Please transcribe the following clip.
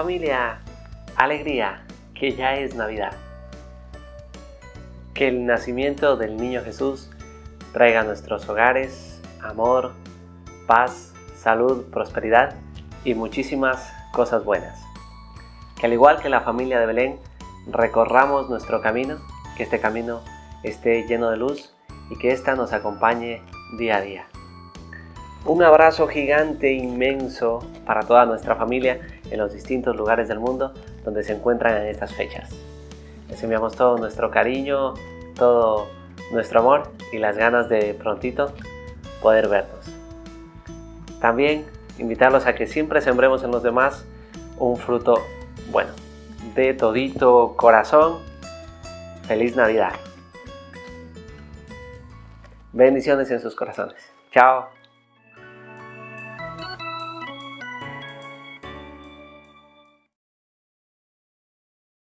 Familia, alegría, que ya es Navidad. Que el nacimiento del niño Jesús traiga a nuestros hogares amor, paz, salud, prosperidad y muchísimas cosas buenas. Que al igual que la familia de Belén, recorramos nuestro camino, que este camino esté lleno de luz y que ésta nos acompañe día a día. Un abrazo gigante, inmenso para toda nuestra familia en los distintos lugares del mundo donde se encuentran en estas fechas. Les enviamos todo nuestro cariño, todo nuestro amor y las ganas de prontito poder vernos. También invitarlos a que siempre sembremos en los demás un fruto bueno. De todito corazón, feliz Navidad. Bendiciones en sus corazones. Chao.